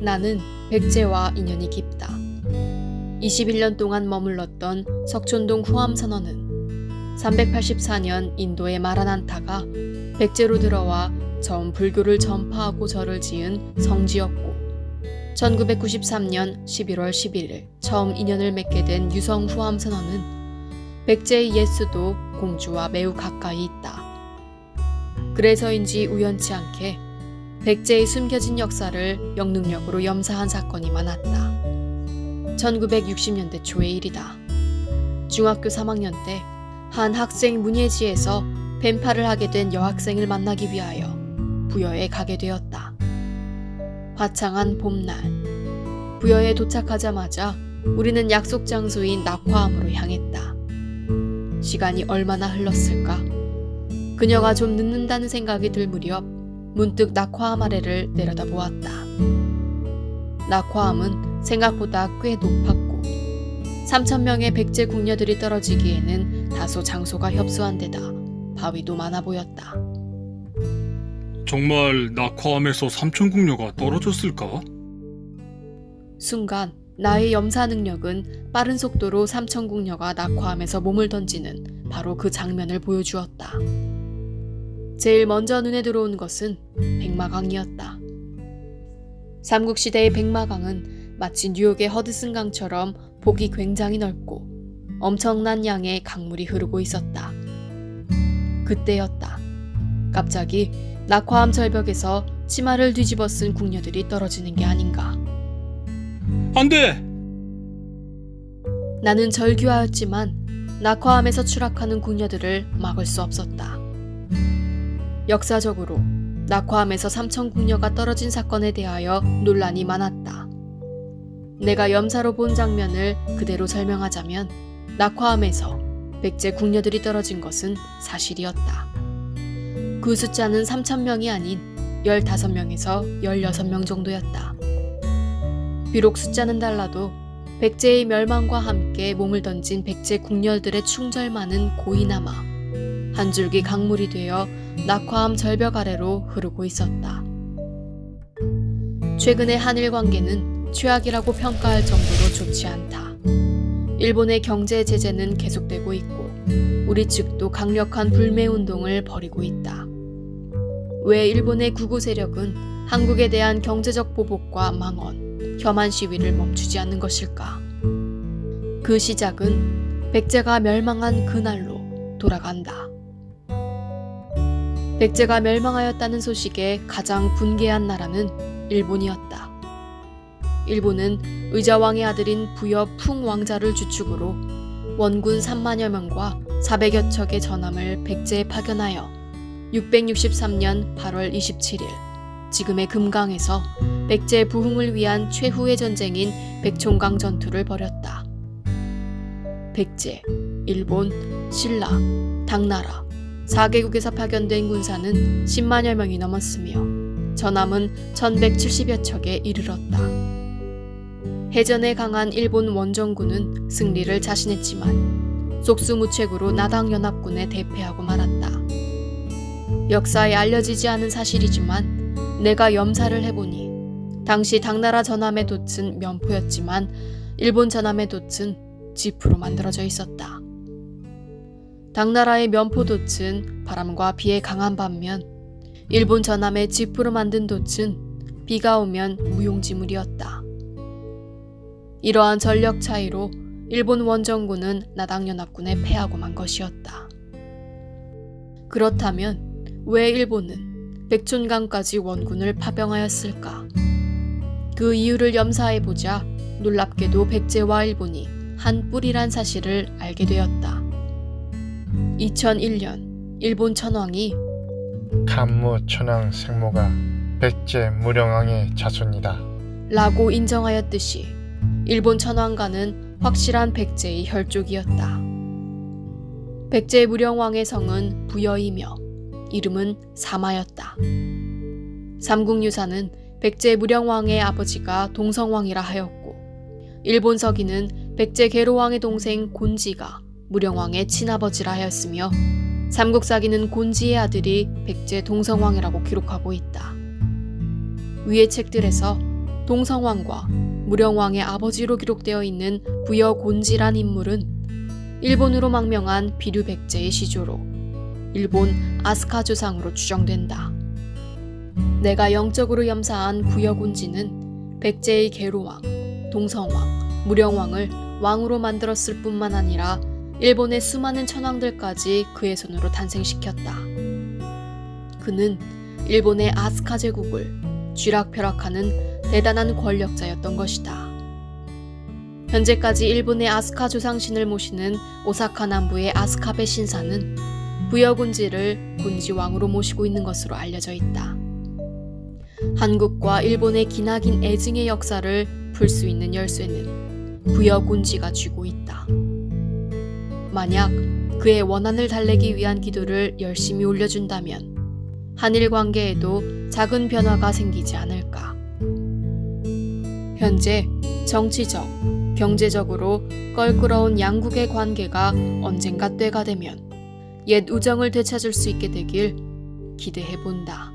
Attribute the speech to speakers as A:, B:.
A: 나는 백제와 인연이 깊다. 21년 동안 머물렀던 석촌동 후암선원은 384년 인도의 마라난타가 백제로 들어와 처음 불교를 전파하고 절을 지은 성지였고 1993년 11월 11일 처음 인연을 맺게 된 유성 후암선원은 백제의 예수도 공주와 매우 가까이 있다. 그래서인지 우연치 않게 백제의 숨겨진 역사를 영능력으로 염사한 사건이 많았다. 1960년대 초의 일이다. 중학교 3학년 때 한 학생 문예지에서 뱀파를 하게 된 여학생을 만나기 위하여 부여에 가게 되었다. 화창한 봄날. 부여에 도착하자마자 우리는 약속 장소인 낙화암으로 향했다. 시간이 얼마나 흘렀을까? 그녀가 좀 늦는다는 생각이 들 무렵 문득 낙화암 아래를 내려다 보았다. 낙화암은 생각보다 꽤 높았고 3천명의 백제 궁녀들이 떨어지기에는 다소 장소가 협소한 데다 바위도 많아 보였다.
B: 정말 낙화암에서 삼천궁녀가 떨어졌을까?
A: 순간 나의 염사 능력은 빠른 속도로 삼천궁녀가 낙화암에서 몸을 던지는 바로 그 장면을 보여주었다. 제일 먼저 눈에 들어온 것은 백마강이었다. 삼국시대의 백마강은 마치 뉴욕의 허드슨강처럼 폭이 굉장히 넓고 엄청난 양의 강물이 흐르고 있었다. 그때였다. 갑자기 낙화암 절벽에서 치마를 뒤집어 쓴 궁녀들이 떨어지는 게 아닌가.
B: 안 돼!
A: 나는 절규하였지만 낙화암에서 추락하는 궁녀들을 막을 수 없었다. 역사적으로 낙화암에서 삼천 궁녀가 떨어진 사건에 대하여 논란이 많았다. 내가 염사로 본 장면을 그대로 설명하자면 낙화암에서 백제 궁녀들이 떨어진 것은 사실이었다. 그 숫자는 3천명이 아닌 15명에서 16명 정도였다. 비록 숫자는 달라도 백제의 멸망과 함께 몸을 던진 백제 궁녀들의 충절만은 고이 남아 한 줄기 강물이 되어 낙화암 절벽 아래로 흐르고 있었다. 최근의 한일 관계는 최악이라고 평가할 정도로 좋지 않다. 일본의 경제 제재는 계속되고 있고 우리 측도 강력한 불매 운동을 벌이고 있다. 왜 일본의 구구 세력은 한국에 대한 경제적 보복과 망언, 혐한 시위를 멈추지 않는 것일까? 그 시작은 백제가 멸망한 그날로 돌아간다. 백제가 멸망하였다는 소식에 가장 분개한 나라는 일본이었다. 일본은 의자왕의 아들인 부여 풍왕자를 주축으로 원군 3만여 명과 400여 척의 전함을 백제에 파견하여 663년 8월 27일 지금의 금강에서 백제 부흥을 위한 최후의 전쟁인 백총강 전투를 벌였다. 백제, 일본, 신라, 당나라 4개국에서 파견된 군사는 10만여 명이 넘었으며 전함은 1170여 척에 이르렀다. 해전에 강한 일본 원정군은 승리를 자신했지만 속수무책으로 나당연합군에 대패하고 말았다. 역사에 알려지지 않은 사실이지만 내가 염사를 해보니 당시 당나라 전함의 돛은 면포였지만 일본 전함의 돛은 지프로 만들어져 있었다. 당나라의 면포 돛은 바람과 비에 강한 반면 일본 전함의 지프로 만든 돛은 비가 오면 무용지물이었다. 이러한 전력 차이로 일본 원정군은 나당연합군에 패하고 만 것이었다. 그렇다면 왜 일본은 백촌강까지 원군을 파병하였을까? 그 이유를 염사해보자 놀랍게도 백제와 일본이 한 뿌리란 사실을 알게 되었다. 2001년 일본 천황이
C: 간무 천황 생모가 백제 무령왕의 자손이다.
A: 라고 인정하였듯이 일본 천황가는 확실한 백제의 혈족이었다. 백제 무령왕의 성은 부여이며 이름은 사마였다. 삼국유사는 백제 무령왕의 아버지가 동성왕이라 하였고 일본 서기는 백제 계로왕의 동생 곤지가 무령왕의 친아버지라 하였으며 삼국사기는 곤지의 아들이 백제 동성왕이라고 기록하고 있다. 위의 책들에서 동성왕과 무령왕의 아버지로 기록되어 있는 부여 곤지란 인물은 일본으로 망명한 비류 백제의 시조로 일본 아스카 조상으로 추정된다. 내가 영적으로 염사한 부여곤지는 백제의 계로왕, 동성왕, 무령왕을 왕으로 만들었을 뿐만 아니라 일본의 수많은 천왕들까지 그의 손으로 탄생시켰다. 그는 일본의 아스카 제국을 쥐락펴락하는 대단한 권력자였던 것이다. 현재까지 일본의 아스카 조상신을 모시는 오사카 남부의 아스카베 신사는 부여군지를 군지왕으로 모시고 있는 것으로 알려져 있다. 한국과 일본의 기나긴 애증의 역사를 풀 수 있는 열쇠는 부여군지가 쥐고 있다. 만약 그의 원한을 달래기 위한 기도를 열심히 올려준다면 한일 관계에도 작은 변화가 생기지 않을까. 현재 정치적, 경제적으로 껄끄러운 양국의 관계가 언젠가 때가 되면 옛 우정을 되찾을 수 있게 되길 기대해 본다.